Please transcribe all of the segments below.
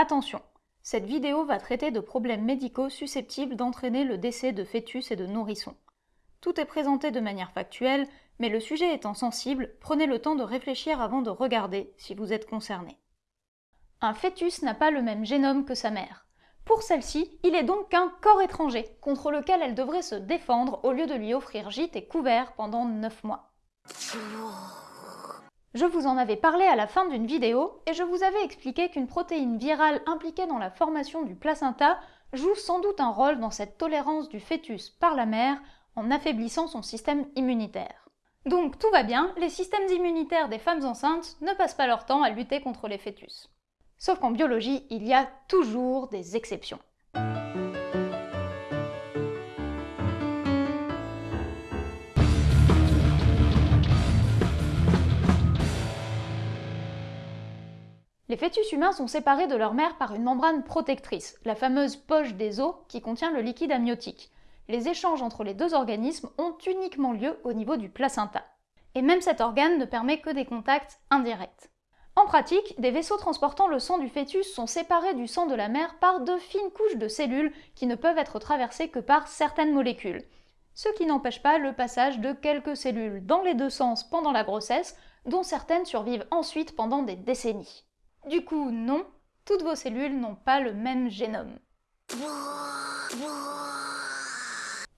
Attention, cette vidéo va traiter de problèmes médicaux susceptibles d'entraîner le décès de fœtus et de nourrissons. Tout est présenté de manière factuelle, mais le sujet étant sensible, prenez le temps de réfléchir avant de regarder si vous êtes concerné. Un fœtus n'a pas le même génome que sa mère. Pour celle-ci, il est donc qu'un corps étranger, contre lequel elle devrait se défendre au lieu de lui offrir gîte et couvert pendant 9 mois. Je vous en avais parlé à la fin d'une vidéo, et je vous avais expliqué qu'une protéine virale impliquée dans la formation du placenta joue sans doute un rôle dans cette tolérance du fœtus par la mère en affaiblissant son système immunitaire. Donc tout va bien, les systèmes immunitaires des femmes enceintes ne passent pas leur temps à lutter contre les fœtus. Sauf qu'en biologie, il y a toujours des exceptions. Les fœtus humains sont séparés de leur mère par une membrane protectrice, la fameuse poche des os qui contient le liquide amniotique. Les échanges entre les deux organismes ont uniquement lieu au niveau du placenta. Et même cet organe ne permet que des contacts indirects. En pratique, des vaisseaux transportant le sang du fœtus sont séparés du sang de la mère par de fines couches de cellules qui ne peuvent être traversées que par certaines molécules. Ce qui n'empêche pas le passage de quelques cellules dans les deux sens pendant la grossesse, dont certaines survivent ensuite pendant des décennies. Du coup, non, toutes vos cellules n'ont pas le même génome.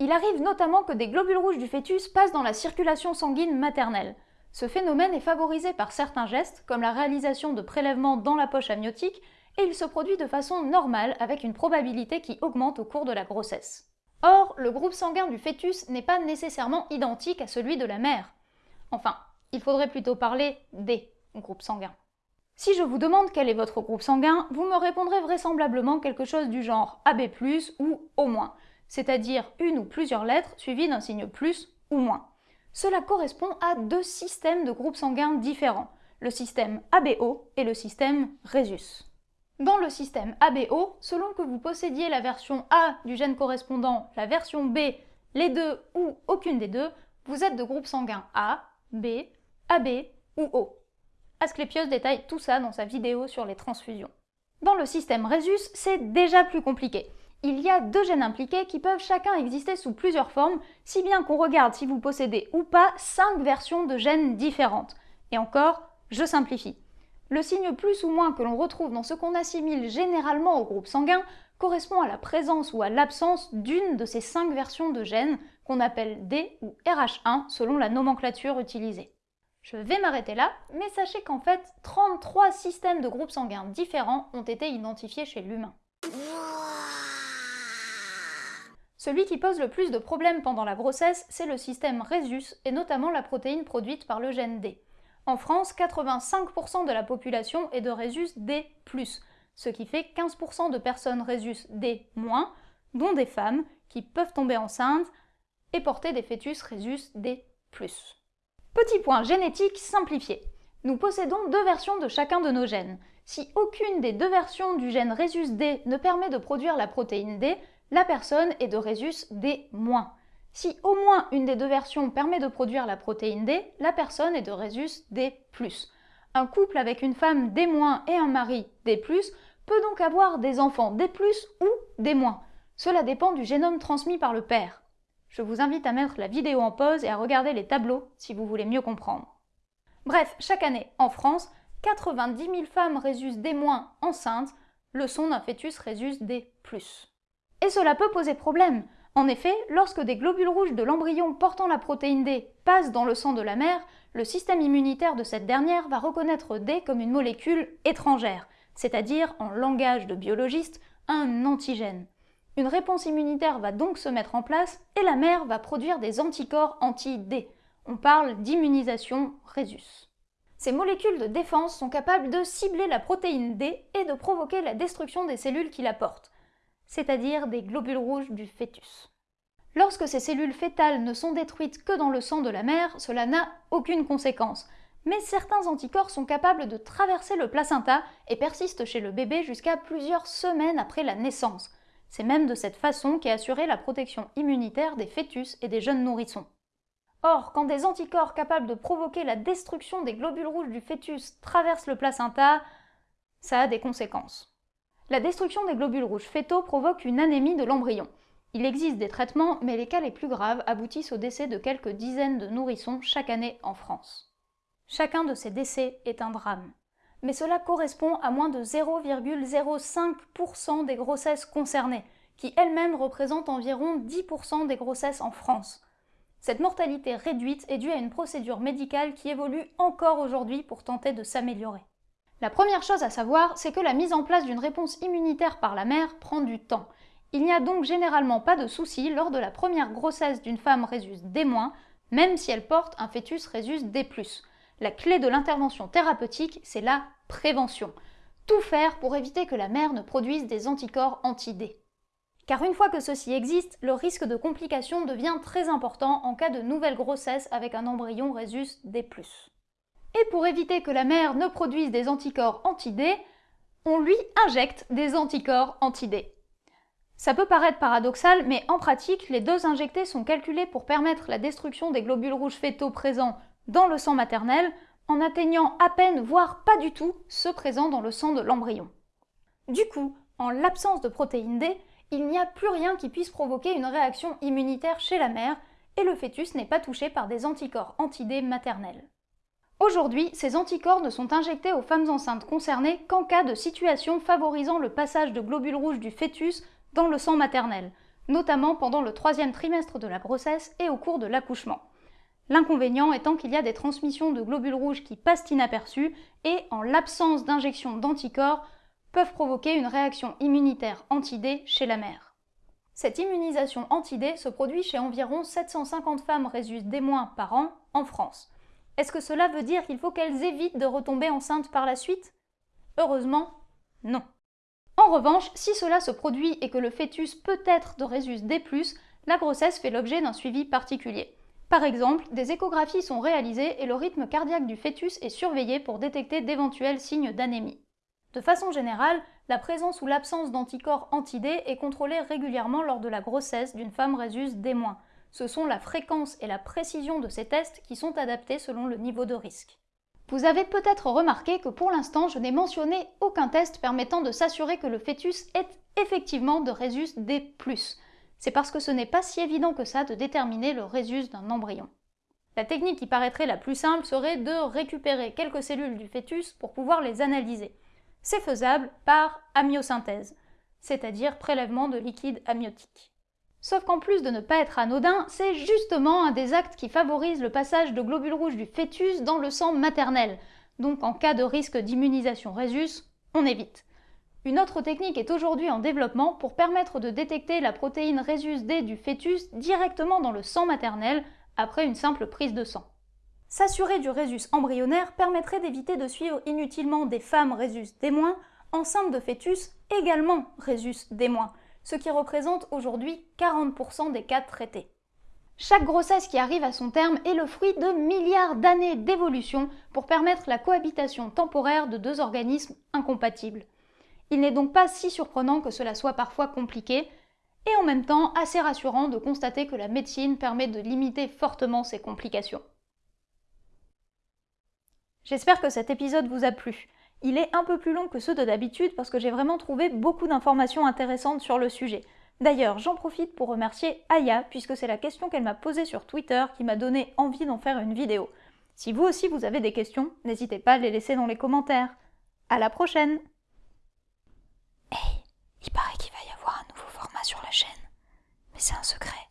Il arrive notamment que des globules rouges du fœtus passent dans la circulation sanguine maternelle. Ce phénomène est favorisé par certains gestes, comme la réalisation de prélèvements dans la poche amniotique, et il se produit de façon normale avec une probabilité qui augmente au cours de la grossesse. Or, le groupe sanguin du fœtus n'est pas nécessairement identique à celui de la mère. Enfin, il faudrait plutôt parler des groupes sanguins. Si je vous demande quel est votre groupe sanguin, vous me répondrez vraisemblablement quelque chose du genre AB+, ou au moins, c'est-à-dire une ou plusieurs lettres suivies d'un signe plus ou moins. Cela correspond à deux systèmes de groupes sanguins différents, le système ABO et le système Rhesus. Dans le système ABO, selon que vous possédiez la version A du gène correspondant, la version B, les deux ou aucune des deux, vous êtes de groupe sanguin A, B, AB ou O. Asclepios détaille tout ça dans sa vidéo sur les transfusions. Dans le système Rhesus, c'est déjà plus compliqué il y a deux gènes impliqués qui peuvent chacun exister sous plusieurs formes, si bien qu'on regarde si vous possédez ou pas cinq versions de gènes différentes. Et encore, je simplifie. Le signe plus ou moins que l'on retrouve dans ce qu'on assimile généralement au groupe sanguin correspond à la présence ou à l'absence d'une de ces cinq versions de gènes qu'on appelle D ou RH1 selon la nomenclature utilisée. Je vais m'arrêter là, mais sachez qu'en fait, 33 systèmes de groupes sanguins différents ont été identifiés chez l'humain. Celui qui pose le plus de problèmes pendant la grossesse, c'est le système Rhesus, et notamment la protéine produite par le gène D. En France, 85% de la population est de Rhesus D+, ce qui fait 15% de personnes Rhesus D-, dont des femmes qui peuvent tomber enceintes et porter des fœtus Rhesus D+. Petit point génétique simplifié. Nous possédons deux versions de chacun de nos gènes. Si aucune des deux versions du gène Rhesus D ne permet de produire la protéine D, la personne est de Rhesus D-. Si au moins une des deux versions permet de produire la protéine D, la personne est de Rhesus D+. Un couple avec une femme D- et un mari D+, peut donc avoir des enfants D+, ou D-. Cela dépend du génome transmis par le père. Je vous invite à mettre la vidéo en pause et à regarder les tableaux si vous voulez mieux comprendre. Bref, chaque année, en France, 90 000 femmes Rhesus D- enceintes le sont d'un fœtus Rhesus D+. Et cela peut poser problème. En effet, lorsque des globules rouges de l'embryon portant la protéine D passent dans le sang de la mère, le système immunitaire de cette dernière va reconnaître D comme une molécule étrangère, c'est-à-dire, en langage de biologiste, un antigène. Une réponse immunitaire va donc se mettre en place et la mère va produire des anticorps anti-D. On parle d'immunisation Rhesus. Ces molécules de défense sont capables de cibler la protéine D et de provoquer la destruction des cellules qui la portent c'est-à-dire des globules rouges du fœtus. Lorsque ces cellules fétales ne sont détruites que dans le sang de la mère, cela n'a aucune conséquence. Mais certains anticorps sont capables de traverser le placenta et persistent chez le bébé jusqu'à plusieurs semaines après la naissance. C'est même de cette façon qu'est assurée la protection immunitaire des fœtus et des jeunes nourrissons. Or, quand des anticorps capables de provoquer la destruction des globules rouges du fœtus traversent le placenta, ça a des conséquences. La destruction des globules rouges fétaux provoque une anémie de l'embryon. Il existe des traitements, mais les cas les plus graves aboutissent au décès de quelques dizaines de nourrissons chaque année en France. Chacun de ces décès est un drame. Mais cela correspond à moins de 0,05% des grossesses concernées, qui elles-mêmes représentent environ 10% des grossesses en France. Cette mortalité réduite est due à une procédure médicale qui évolue encore aujourd'hui pour tenter de s'améliorer. La première chose à savoir, c'est que la mise en place d'une réponse immunitaire par la mère prend du temps. Il n'y a donc généralement pas de souci lors de la première grossesse d'une femme Rhésus D-, même si elle porte un fœtus Rhésus D+. La clé de l'intervention thérapeutique, c'est la prévention. Tout faire pour éviter que la mère ne produise des anticorps anti-D. Car une fois que ceci existe, le risque de complications devient très important en cas de nouvelle grossesse avec un embryon Rhésus D+. Et pour éviter que la mère ne produise des anticorps anti-D, on lui injecte des anticorps anti-D. Ça peut paraître paradoxal, mais en pratique, les doses injectées sont calculées pour permettre la destruction des globules rouges fétaux présents dans le sang maternel en atteignant à peine, voire pas du tout, ceux présents dans le sang de l'embryon. Du coup, en l'absence de protéines D, il n'y a plus rien qui puisse provoquer une réaction immunitaire chez la mère et le fœtus n'est pas touché par des anticorps anti-D maternels. Aujourd'hui, ces anticorps ne sont injectés aux femmes enceintes concernées qu'en cas de situation favorisant le passage de globules rouges du fœtus dans le sang maternel, notamment pendant le troisième trimestre de la grossesse et au cours de l'accouchement. L'inconvénient étant qu'il y a des transmissions de globules rouges qui passent inaperçues et, en l'absence d'injection d'anticorps, peuvent provoquer une réaction immunitaire anti-D chez la mère. Cette immunisation anti-D se produit chez environ 750 femmes Rhésus D- par an en France. Est-ce que cela veut dire qu'il faut qu'elles évitent de retomber enceintes par la suite? Heureusement, non. En revanche, si cela se produit et que le fœtus peut être de Rhésus D+, la grossesse fait l'objet d'un suivi particulier. Par exemple, des échographies sont réalisées et le rythme cardiaque du fœtus est surveillé pour détecter d'éventuels signes d'anémie. De façon générale, la présence ou l'absence d'anticorps anti-D est contrôlée régulièrement lors de la grossesse d'une femme Rhésus D-, ce sont la fréquence et la précision de ces tests qui sont adaptés selon le niveau de risque. Vous avez peut-être remarqué que pour l'instant, je n'ai mentionné aucun test permettant de s'assurer que le fœtus est effectivement de Rhésus D+. C'est parce que ce n'est pas si évident que ça de déterminer le Rhésus d'un embryon. La technique qui paraîtrait la plus simple serait de récupérer quelques cellules du fœtus pour pouvoir les analyser. C'est faisable par amyosynthèse, c'est-à-dire prélèvement de liquide amniotique. Sauf qu'en plus de ne pas être anodin, c'est justement un des actes qui favorise le passage de globules rouges du fœtus dans le sang maternel. Donc en cas de risque d'immunisation Rhésus, on évite. Une autre technique est aujourd'hui en développement pour permettre de détecter la protéine Rhésus D du fœtus directement dans le sang maternel après une simple prise de sang. S'assurer du Rhésus embryonnaire permettrait d'éviter de suivre inutilement des femmes Rhésus D- enceintes de fœtus également Rhésus D-, ce qui représente aujourd'hui 40% des cas traités. Chaque grossesse qui arrive à son terme est le fruit de milliards d'années d'évolution pour permettre la cohabitation temporaire de deux organismes incompatibles. Il n'est donc pas si surprenant que cela soit parfois compliqué, et en même temps assez rassurant de constater que la médecine permet de limiter fortement ces complications. J'espère que cet épisode vous a plu. Il est un peu plus long que ceux de d'habitude parce que j'ai vraiment trouvé beaucoup d'informations intéressantes sur le sujet. D'ailleurs, j'en profite pour remercier Aya, puisque c'est la question qu'elle m'a posée sur Twitter qui m'a donné envie d'en faire une vidéo. Si vous aussi vous avez des questions, n'hésitez pas à les laisser dans les commentaires. À la prochaine Hey, il paraît qu'il va y avoir un nouveau format sur la chaîne. Mais c'est un secret.